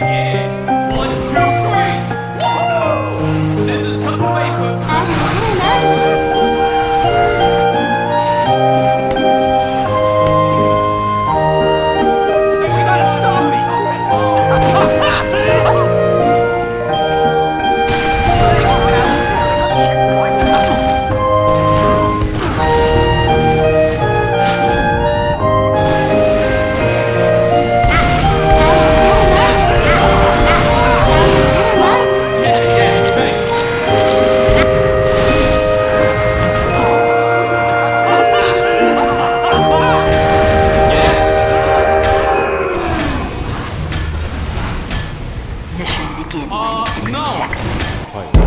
Yeah. Empire.